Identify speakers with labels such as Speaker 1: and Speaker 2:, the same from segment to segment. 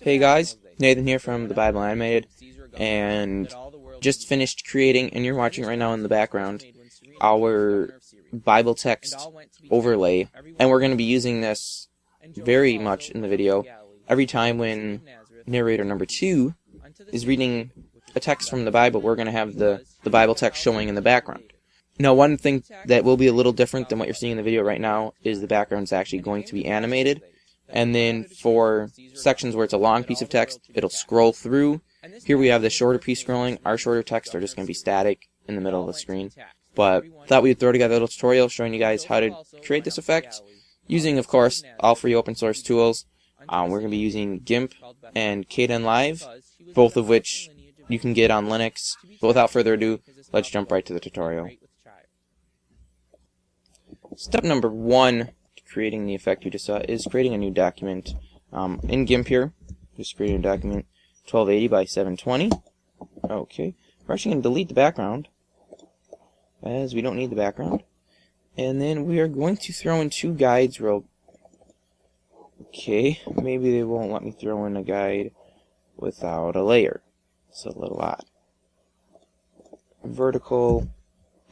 Speaker 1: Hey guys, Nathan here from the Bible Animated, and just finished creating, and you're watching right now in the background, our Bible text overlay, and we're going to be using this very much in the video every time when narrator number two is reading a text from the Bible, we're going to have the, the Bible text showing in the background. Now, one thing that will be a little different than what you're seeing in the video right now is the background's actually going to be animated. And then for sections where it's a long piece of text, it'll scroll through. Here we have the shorter piece scrolling. Our shorter text are just going to be static in the middle of the screen. But thought we'd throw together a little tutorial showing you guys how to create this effect using, of course, all free open source tools. Um, we're going to be using GIMP and Kdenlive, both of which you can get on Linux. But without further ado, let's jump right to the tutorial. Step number one creating the effect you just saw is creating a new document. Um, in GIMP here, just creating a document 1280 by 720. Okay, we're actually going to delete the background as we don't need the background. And then we are going to throw in two guides real Okay, maybe they won't let me throw in a guide without a layer. It's a little odd. Vertical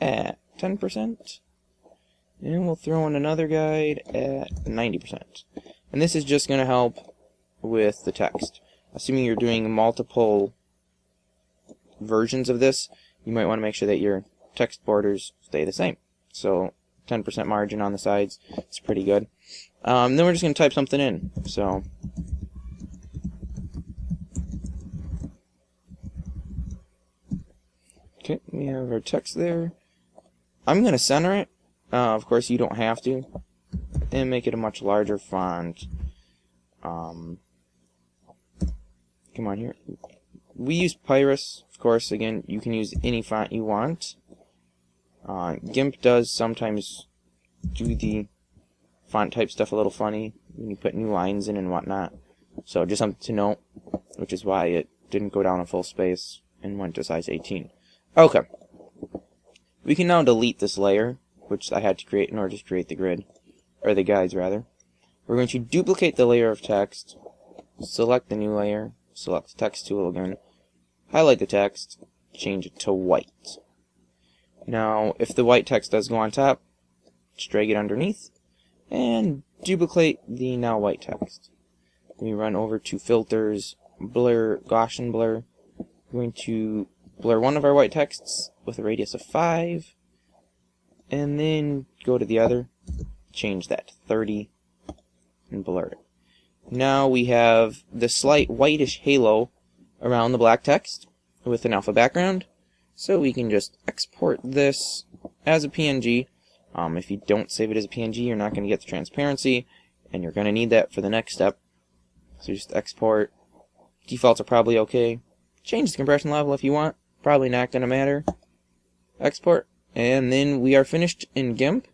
Speaker 1: at 10%. And we'll throw in another guide at 90%. And this is just going to help with the text. Assuming you're doing multiple versions of this, you might want to make sure that your text borders stay the same. So 10% margin on the sides, it's pretty good. Um, then we're just going to type something in. So Okay, we have our text there. I'm going to center it uh, of course, you don't have to. And make it a much larger font. Um, come on here. We use Pyrus, of course. Again, you can use any font you want. Uh, GIMP does sometimes do the font type stuff a little funny when you put new lines in and whatnot. So just something to note, which is why it didn't go down a full space and went to size 18. Okay. We can now delete this layer which I had to create in order to create the grid, or the guides rather. We're going to duplicate the layer of text, select the new layer, select the text tool again, highlight the text, change it to white. Now, if the white text does go on top, just drag it underneath, and duplicate the now white text. We run over to filters, blur, Gaussian blur. We're going to blur one of our white texts with a radius of 5, and then go to the other, change that to 30, and blur it. Now we have the slight whitish halo around the black text with an alpha background. So we can just export this as a PNG. Um, if you don't save it as a PNG, you're not going to get the transparency, and you're going to need that for the next step. So just export. Defaults are probably okay. Change the compression level if you want. Probably not going to matter. Export. And then we are finished in GIMP.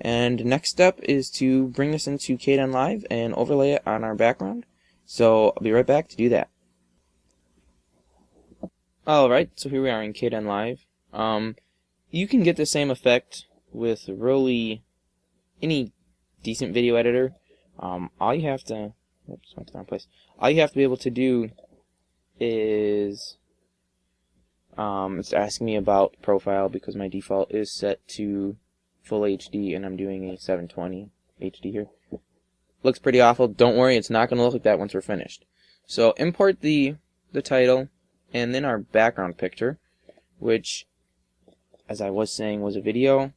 Speaker 1: And next step is to bring this into Kdenlive and overlay it on our background. So I'll be right back to do that. Alright, so here we are in Kdenlive. Um, you can get the same effect with really any decent video editor. Um, all you have to, oops, went to the wrong place. All you have to be able to do is um, it's asking me about profile because my default is set to full HD and I'm doing a 720 HD here. Looks pretty awful. Don't worry, it's not going to look like that once we're finished. So import the, the title and then our background picture, which, as I was saying, was a video.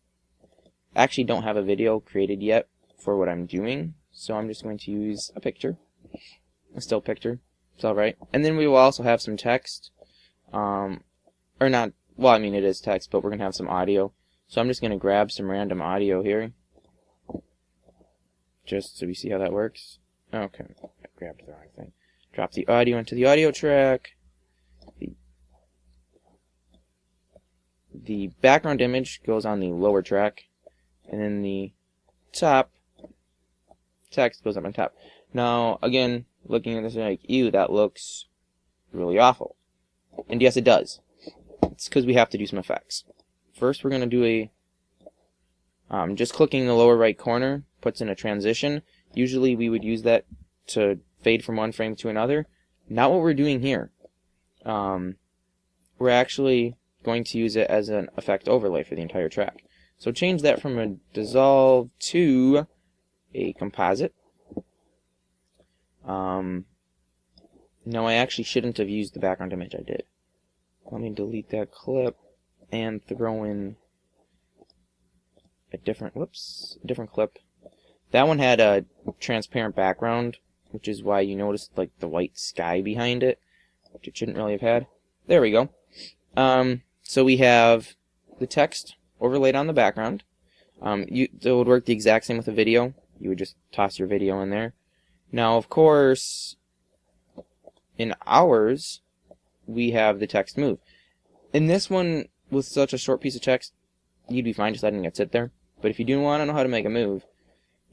Speaker 1: I actually don't have a video created yet for what I'm doing, so I'm just going to use a picture, a still picture. It's alright. And then we will also have some text. Um, or not, well, I mean, it is text, but we're going to have some audio. So I'm just going to grab some random audio here. Just so we see how that works. Okay, I grabbed the wrong thing. Drop the audio into the audio track. The, the background image goes on the lower track. And then the top text goes up on top. Now, again, looking at this like, ew, that looks really awful. And yes, it does. It's because we have to do some effects. First, we're going to do a, um, just clicking the lower right corner puts in a transition. Usually we would use that to fade from one frame to another. Not what we're doing here. Um, we're actually going to use it as an effect overlay for the entire track. So change that from a dissolve to a composite. Um, no, I actually shouldn't have used the background image I did. Let me delete that clip and throw in a different, whoops, a different clip. That one had a transparent background, which is why you noticed like the white sky behind it, which it shouldn't really have had. There we go. Um, so we have the text overlaid on the background. Um, you, it would work the exact same with a video. You would just toss your video in there. Now, of course, in ours, we have the text move. In this one, with such a short piece of text, you'd be fine just letting it sit there. But if you do want to know how to make a move,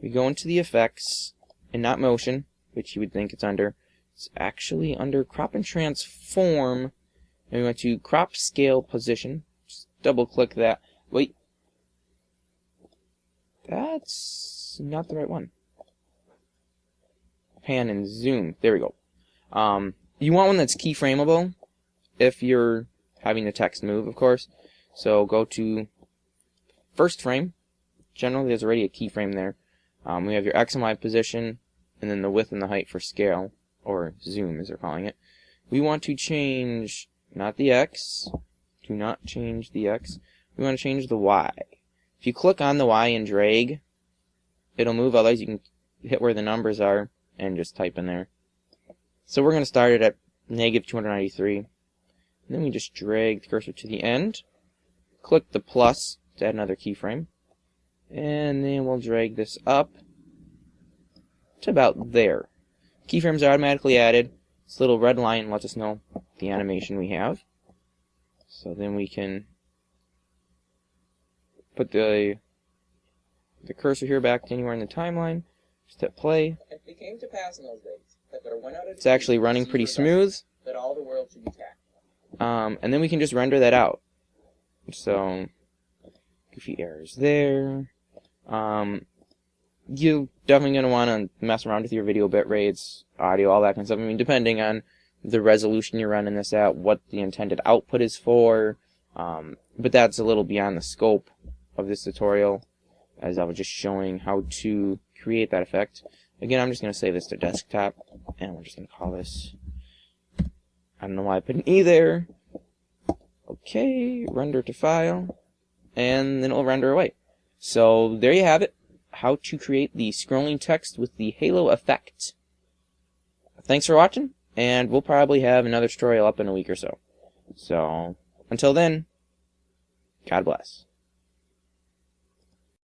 Speaker 1: we go into the effects and not motion, which you would think it's under. It's actually under crop and transform. And we want to crop scale position. Just double click that. Wait. That's not the right one. Pan and zoom. There we go. Um, you want one that's keyframeable if you're having the text move, of course. So go to first frame. Generally, there's already a keyframe there. Um, we have your X and Y position, and then the width and the height for scale, or zoom as they're calling it. We want to change, not the X, do not change the X. We want to change the Y. If you click on the Y and drag, it'll move, otherwise you can hit where the numbers are and just type in there. So we're going to start it at negative 293. And then we just drag the cursor to the end. Click the plus to add another keyframe. And then we'll drag this up to about there. Keyframes are automatically added. This little red line lets us know the animation we have. So then we can put the the cursor here back to anywhere in the timeline. Just hit play.
Speaker 2: It came to pass in those days that there went out a
Speaker 1: It's actually running pretty smooth.
Speaker 2: that all the world should be taxed.
Speaker 1: Um, and then we can just render that out. So, goofy errors there. Um, you're definitely going to want to mess around with your video bit rates, audio, all that kind of stuff. I mean, depending on the resolution you're running this at, what the intended output is for. Um, but that's a little beyond the scope of this tutorial, as I was just showing how to create that effect. Again, I'm just going to save this to desktop, and we're just going to call this I don't know why I put an E there. Okay, render to file, and then it'll render away. So there you have it, how to create the scrolling text with the halo effect. Thanks for watching, and we'll probably have another tutorial up in a week or so. So, until then, God bless.